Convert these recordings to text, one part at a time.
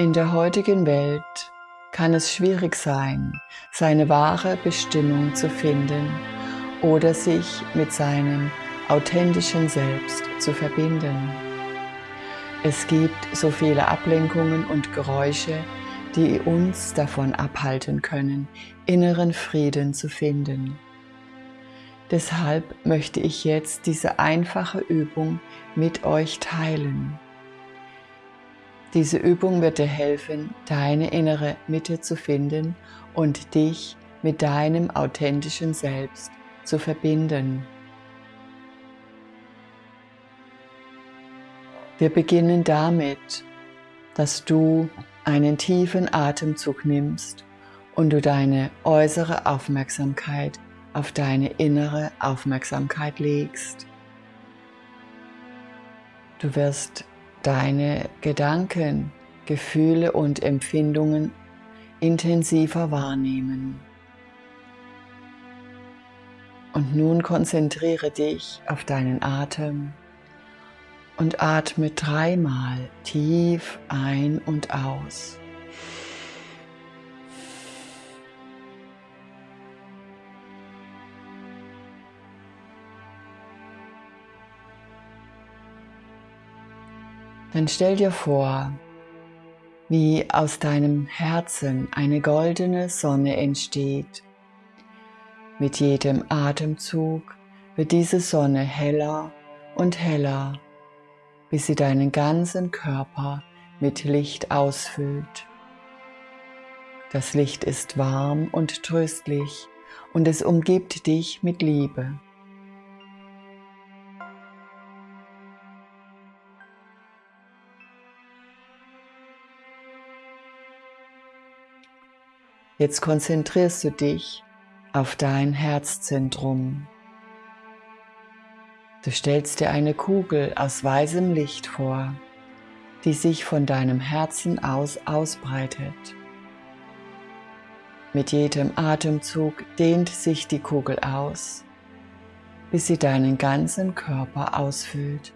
In der heutigen Welt kann es schwierig sein, seine wahre Bestimmung zu finden oder sich mit seinem authentischen Selbst zu verbinden. Es gibt so viele Ablenkungen und Geräusche, die uns davon abhalten können, inneren Frieden zu finden. Deshalb möchte ich jetzt diese einfache Übung mit euch teilen. Diese Übung wird dir helfen, deine innere Mitte zu finden und dich mit deinem authentischen Selbst zu verbinden. Wir beginnen damit, dass du einen tiefen Atemzug nimmst und du deine äußere Aufmerksamkeit auf deine innere Aufmerksamkeit legst. Du wirst deine Gedanken, Gefühle und Empfindungen intensiver wahrnehmen. Und nun konzentriere dich auf deinen Atem und atme dreimal tief ein und aus. Dann stell dir vor, wie aus deinem Herzen eine goldene Sonne entsteht. Mit jedem Atemzug wird diese Sonne heller und heller, bis sie deinen ganzen Körper mit Licht ausfüllt. Das Licht ist warm und tröstlich und es umgibt dich mit Liebe. Jetzt konzentrierst du dich auf dein Herzzentrum. Du stellst dir eine Kugel aus weißem Licht vor, die sich von deinem Herzen aus ausbreitet. Mit jedem Atemzug dehnt sich die Kugel aus, bis sie deinen ganzen Körper ausfüllt.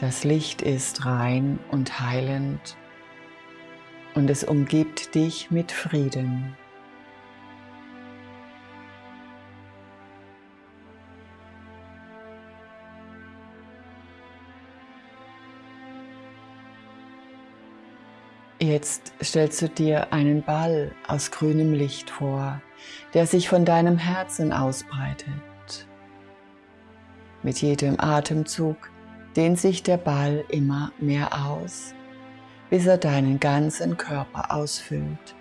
Das Licht ist rein und heilend und es umgibt dich mit Frieden. Jetzt stellst du dir einen Ball aus grünem Licht vor, der sich von deinem Herzen ausbreitet. Mit jedem Atemzug dehnt sich der Ball immer mehr aus bis er deinen ganzen Körper ausfüllt.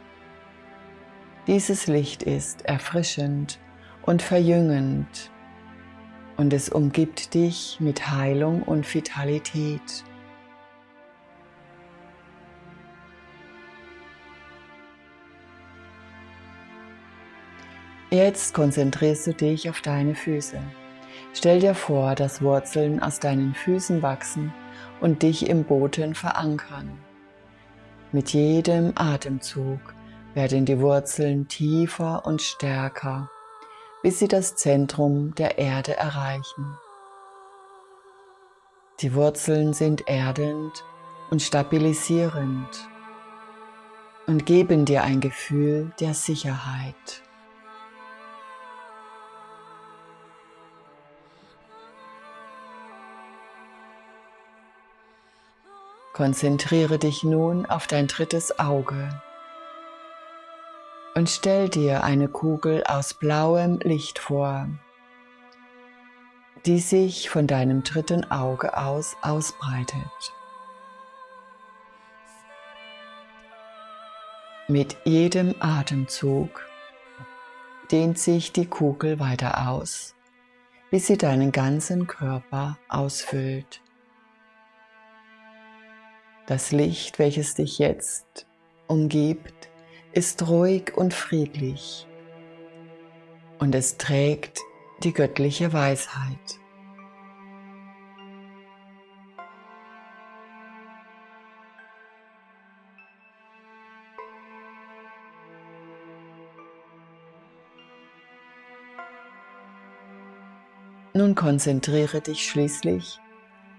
Dieses Licht ist erfrischend und verjüngend und es umgibt dich mit Heilung und Vitalität. Jetzt konzentrierst du dich auf deine Füße. Stell dir vor, dass Wurzeln aus deinen Füßen wachsen und dich im Boden verankern. Mit jedem Atemzug werden die Wurzeln tiefer und stärker, bis sie das Zentrum der Erde erreichen. Die Wurzeln sind erdend und stabilisierend und geben dir ein Gefühl der Sicherheit. Konzentriere dich nun auf dein drittes Auge und stell dir eine Kugel aus blauem Licht vor, die sich von deinem dritten Auge aus ausbreitet. Mit jedem Atemzug dehnt sich die Kugel weiter aus, bis sie deinen ganzen Körper ausfüllt. Das Licht, welches dich jetzt umgibt, ist ruhig und friedlich und es trägt die göttliche Weisheit. Nun konzentriere dich schließlich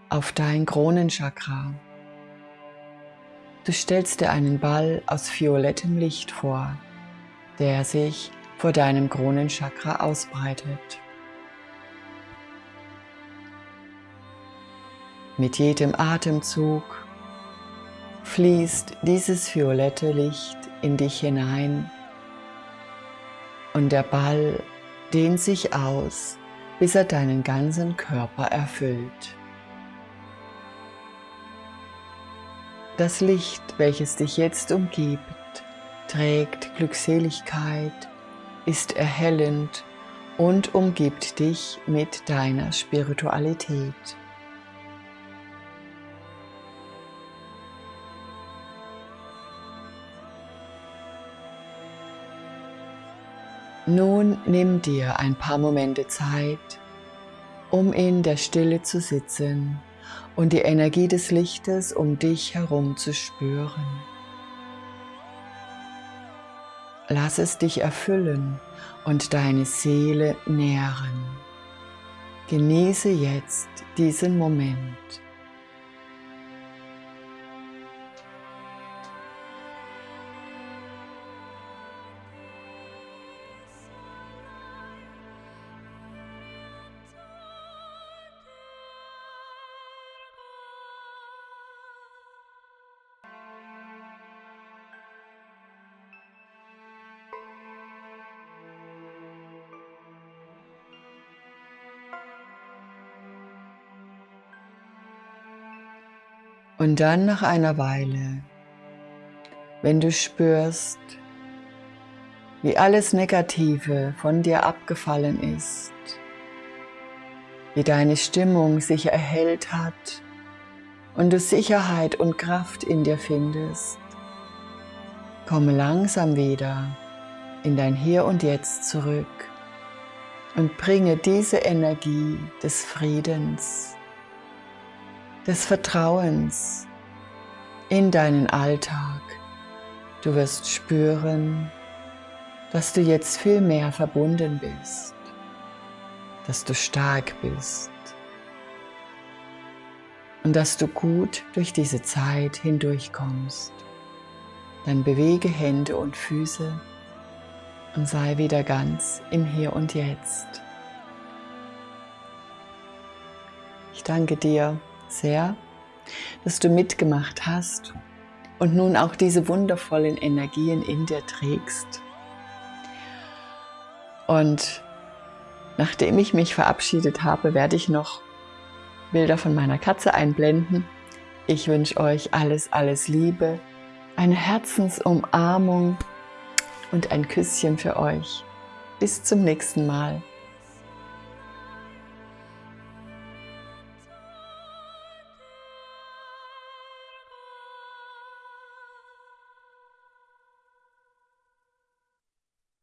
auf dein Kronenchakra. Du stellst dir einen Ball aus violettem Licht vor, der sich vor deinem Kronenchakra ausbreitet. Mit jedem Atemzug fließt dieses violette Licht in dich hinein und der Ball dehnt sich aus, bis er deinen ganzen Körper erfüllt. Das Licht, welches dich jetzt umgibt, trägt Glückseligkeit, ist erhellend und umgibt dich mit deiner Spiritualität. Nun nimm dir ein paar Momente Zeit, um in der Stille zu sitzen und die Energie des Lichtes um dich herum zu spüren. Lass es dich erfüllen und deine Seele nähren. Genieße jetzt diesen Moment. Und dann nach einer Weile, wenn du spürst, wie alles Negative von dir abgefallen ist, wie deine Stimmung sich erhellt hat und du Sicherheit und Kraft in dir findest, komme langsam wieder in dein Hier und Jetzt zurück und bringe diese Energie des Friedens, des Vertrauens in deinen Alltag. Du wirst spüren, dass du jetzt viel mehr verbunden bist, dass du stark bist und dass du gut durch diese Zeit hindurchkommst. Dann bewege Hände und Füße und sei wieder ganz im Hier und Jetzt. Ich danke dir sehr, dass du mitgemacht hast und nun auch diese wundervollen Energien in dir trägst. Und nachdem ich mich verabschiedet habe, werde ich noch Bilder von meiner Katze einblenden. Ich wünsche euch alles, alles Liebe, eine Herzensumarmung und ein Küsschen für euch. Bis zum nächsten Mal.